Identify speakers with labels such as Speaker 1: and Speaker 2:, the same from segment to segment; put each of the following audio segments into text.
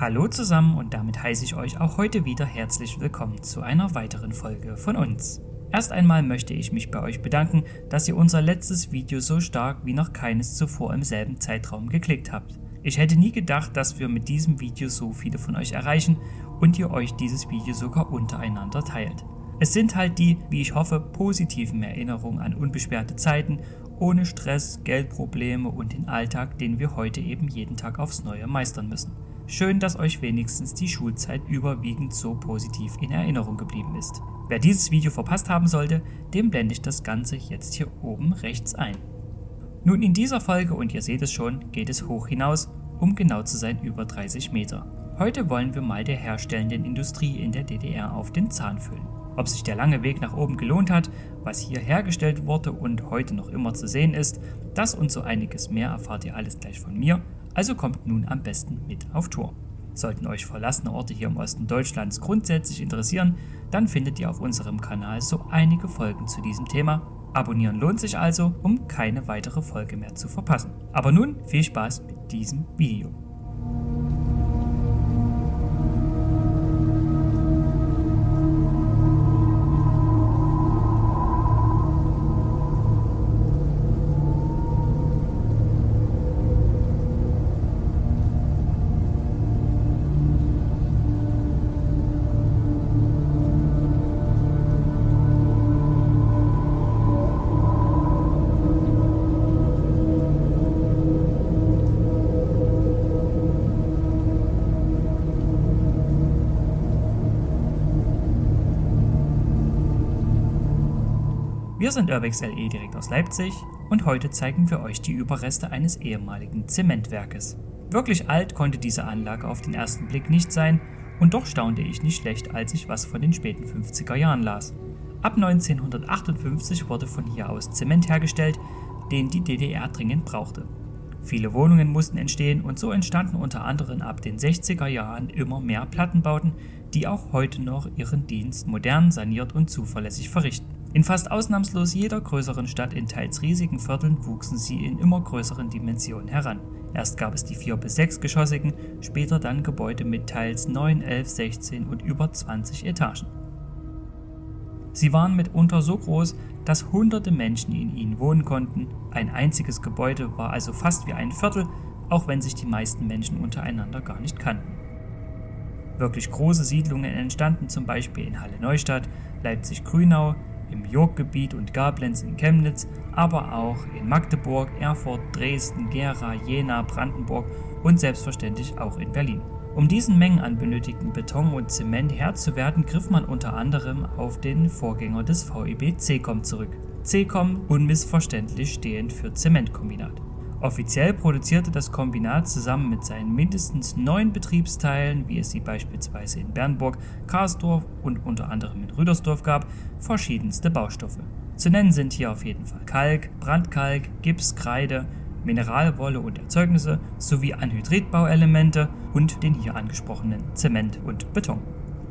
Speaker 1: Hallo zusammen und damit heiße ich euch auch heute wieder herzlich willkommen zu einer weiteren Folge von uns. Erst einmal möchte ich mich bei euch bedanken, dass ihr unser letztes Video so stark wie noch keines zuvor im selben Zeitraum geklickt habt. Ich hätte nie gedacht, dass wir mit diesem Video so viele von euch erreichen und ihr euch dieses Video sogar untereinander teilt. Es sind halt die, wie ich hoffe, positiven Erinnerungen an unbeschwerte Zeiten, ohne Stress, Geldprobleme und den Alltag, den wir heute eben jeden Tag aufs Neue meistern müssen. Schön, dass euch wenigstens die Schulzeit überwiegend so positiv in Erinnerung geblieben ist. Wer dieses Video verpasst haben sollte, dem blende ich das Ganze jetzt hier oben rechts ein. Nun in dieser Folge, und ihr seht es schon, geht es hoch hinaus, um genau zu sein über 30 Meter. Heute wollen wir mal der herstellenden Industrie in der DDR auf den Zahn fühlen. Ob sich der lange Weg nach oben gelohnt hat, was hier hergestellt wurde und heute noch immer zu sehen ist, das und so einiges mehr erfahrt ihr alles gleich von mir, also kommt nun am besten mit auf Tour. Sollten euch verlassene Orte hier im Osten Deutschlands grundsätzlich interessieren, dann findet ihr auf unserem Kanal so einige Folgen zu diesem Thema. Abonnieren lohnt sich also, um keine weitere Folge mehr zu verpassen. Aber nun viel Spaß mit diesem Video. Wir sind Urbex LE direkt aus Leipzig und heute zeigen wir euch die Überreste eines ehemaligen Zementwerkes. Wirklich alt konnte diese Anlage auf den ersten Blick nicht sein und doch staunte ich nicht schlecht, als ich was von den späten 50er Jahren las. Ab 1958 wurde von hier aus Zement hergestellt, den die DDR dringend brauchte. Viele Wohnungen mussten entstehen und so entstanden unter anderem ab den 60er Jahren immer mehr Plattenbauten, die auch heute noch ihren Dienst modern, saniert und zuverlässig verrichten. In fast ausnahmslos jeder größeren Stadt in teils riesigen Vierteln wuchsen sie in immer größeren Dimensionen heran. Erst gab es die 4 bis 6 geschossigen, später dann Gebäude mit teils 9, 11, 16 und über 20 Etagen. Sie waren mitunter so groß, dass hunderte Menschen in ihnen wohnen konnten, ein einziges Gebäude war also fast wie ein Viertel, auch wenn sich die meisten Menschen untereinander gar nicht kannten. Wirklich große Siedlungen entstanden zum Beispiel in Halle Neustadt, Leipzig-Grünau, im Yorkgebiet und Gablenz in Chemnitz, aber auch in Magdeburg, Erfurt, Dresden, Gera, Jena, Brandenburg und selbstverständlich auch in Berlin. Um diesen Mengen an benötigten Beton und Zement Herr zu werden, griff man unter anderem auf den Vorgänger des VEB CECOM zurück. CECOM unmissverständlich stehend für Zementkombinat. Offiziell produzierte das Kombinat zusammen mit seinen mindestens neun Betriebsteilen, wie es sie beispielsweise in Bernburg, Karlsdorf und unter anderem in Rüdersdorf gab, verschiedenste Baustoffe. Zu nennen sind hier auf jeden Fall Kalk, Brandkalk, Gips, Kreide, Mineralwolle und Erzeugnisse sowie Anhydritbauelemente und den hier angesprochenen Zement und Beton.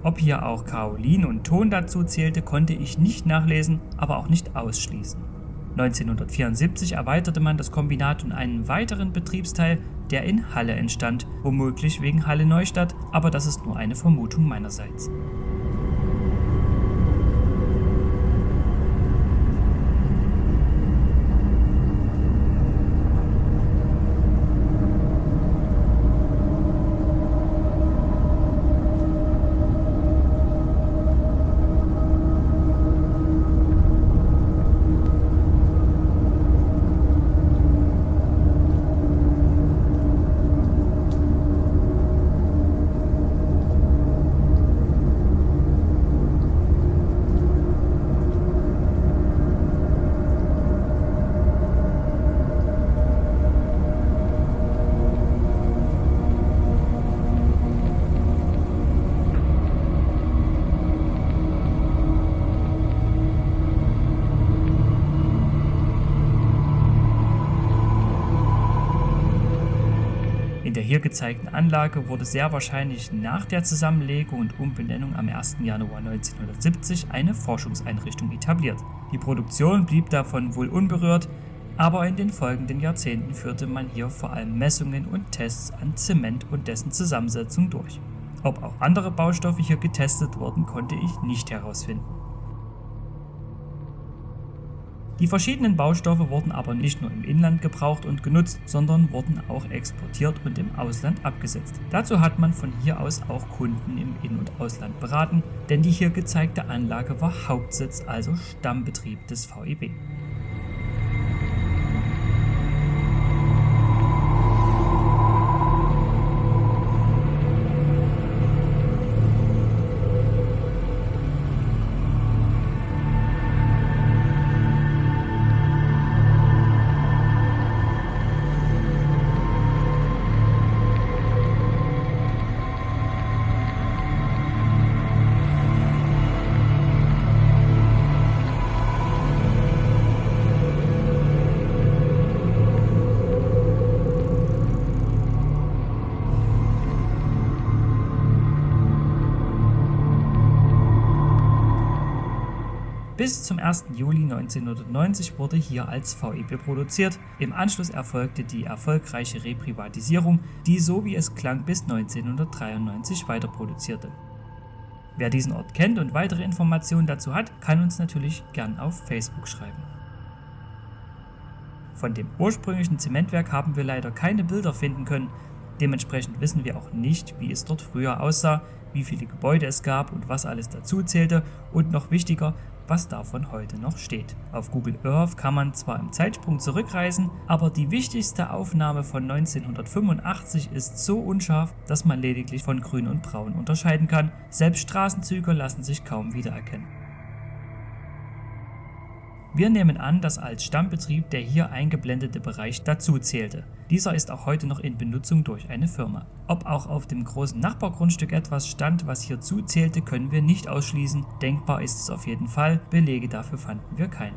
Speaker 1: Ob hier auch Kaolin und Ton dazu zählte, konnte ich nicht nachlesen, aber auch nicht ausschließen. 1974 erweiterte man das Kombinat um einen weiteren Betriebsteil, der in Halle entstand, womöglich wegen Halle Neustadt, aber das ist nur eine Vermutung meinerseits. Hier gezeigten Anlage wurde sehr wahrscheinlich nach der Zusammenlegung und Umbenennung am 1. Januar 1970 eine Forschungseinrichtung etabliert. Die Produktion blieb davon wohl unberührt, aber in den folgenden Jahrzehnten führte man hier vor allem Messungen und Tests an Zement und dessen Zusammensetzung durch. Ob auch andere Baustoffe hier getestet wurden, konnte ich nicht herausfinden. Die verschiedenen Baustoffe wurden aber nicht nur im Inland gebraucht und genutzt, sondern wurden auch exportiert und im Ausland abgesetzt. Dazu hat man von hier aus auch Kunden im In- und Ausland beraten, denn die hier gezeigte Anlage war Hauptsitz, also Stammbetrieb des VEB. Bis zum 1. Juli 1990 wurde hier als VEB produziert. Im Anschluss erfolgte die erfolgreiche Reprivatisierung, die so wie es klang bis 1993 weiter produzierte. Wer diesen Ort kennt und weitere Informationen dazu hat, kann uns natürlich gern auf Facebook schreiben. Von dem ursprünglichen Zementwerk haben wir leider keine Bilder finden können, dementsprechend wissen wir auch nicht, wie es dort früher aussah, wie viele Gebäude es gab und was alles dazu zählte und noch wichtiger, was davon heute noch steht. Auf Google Earth kann man zwar im Zeitsprung zurückreisen, aber die wichtigste Aufnahme von 1985 ist so unscharf, dass man lediglich von grün und braun unterscheiden kann. Selbst Straßenzüge lassen sich kaum wiedererkennen. Wir nehmen an, dass als Stammbetrieb der hier eingeblendete Bereich dazu zählte. Dieser ist auch heute noch in Benutzung durch eine Firma. Ob auch auf dem großen Nachbargrundstück etwas stand, was hierzu zählte, können wir nicht ausschließen. Denkbar ist es auf jeden Fall, Belege dafür fanden wir keine.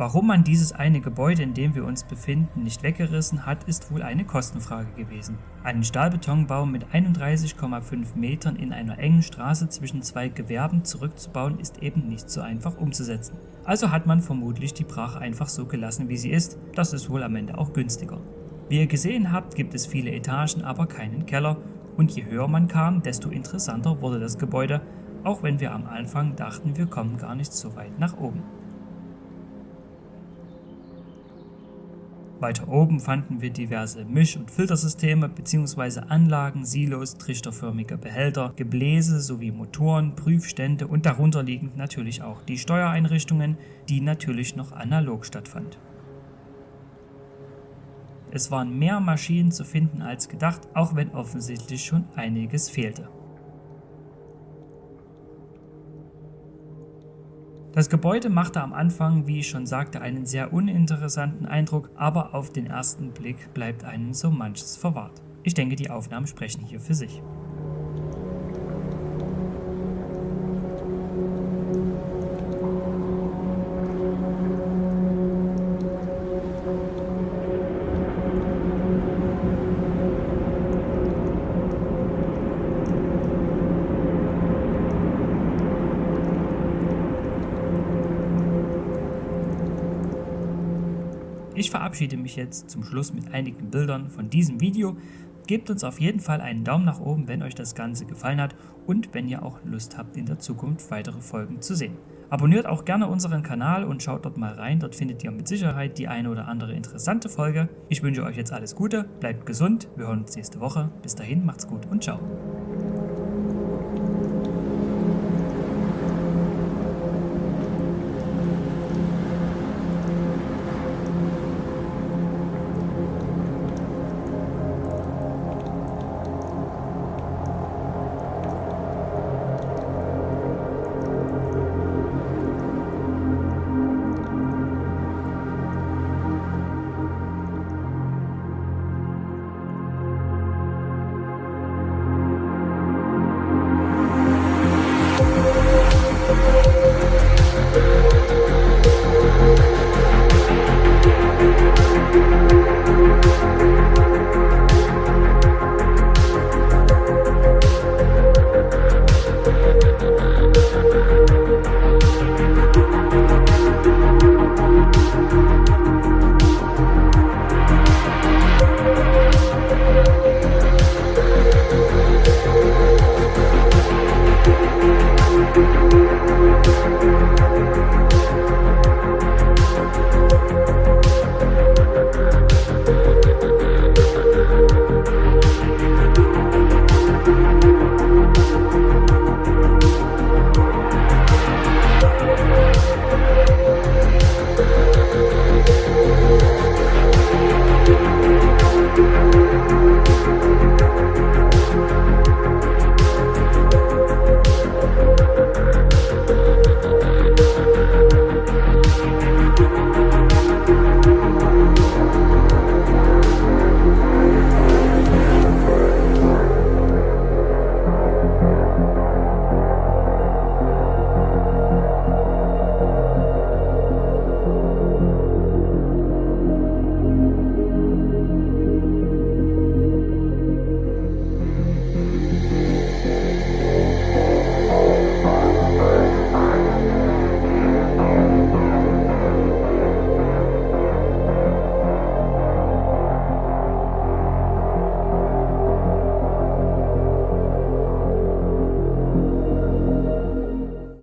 Speaker 1: Warum man dieses eine Gebäude, in dem wir uns befinden, nicht weggerissen hat, ist wohl eine Kostenfrage gewesen. Einen Stahlbetonbau mit 31,5 Metern in einer engen Straße zwischen zwei Gewerben zurückzubauen, ist eben nicht so einfach umzusetzen. Also hat man vermutlich die Brache einfach so gelassen, wie sie ist. Das ist wohl am Ende auch günstiger. Wie ihr gesehen habt, gibt es viele Etagen, aber keinen Keller. Und je höher man kam, desto interessanter wurde das Gebäude, auch wenn wir am Anfang dachten, wir kommen gar nicht so weit nach oben. Weiter oben fanden wir diverse Misch- und Filtersysteme bzw. Anlagen, Silos, trichterförmige Behälter, Gebläse sowie Motoren, Prüfstände und darunter liegend natürlich auch die Steuereinrichtungen, die natürlich noch analog stattfand. Es waren mehr Maschinen zu finden als gedacht, auch wenn offensichtlich schon einiges fehlte. Das Gebäude machte am Anfang, wie ich schon sagte, einen sehr uninteressanten Eindruck, aber auf den ersten Blick bleibt einem so manches verwahrt. Ich denke, die Aufnahmen sprechen hier für sich. Ich verabschiede mich jetzt zum Schluss mit einigen Bildern von diesem Video. Gebt uns auf jeden Fall einen Daumen nach oben, wenn euch das Ganze gefallen hat und wenn ihr auch Lust habt, in der Zukunft weitere Folgen zu sehen. Abonniert auch gerne unseren Kanal und schaut dort mal rein, dort findet ihr mit Sicherheit die eine oder andere interessante Folge. Ich wünsche euch jetzt alles Gute, bleibt gesund, wir hören uns nächste Woche. Bis dahin, macht's gut und ciao.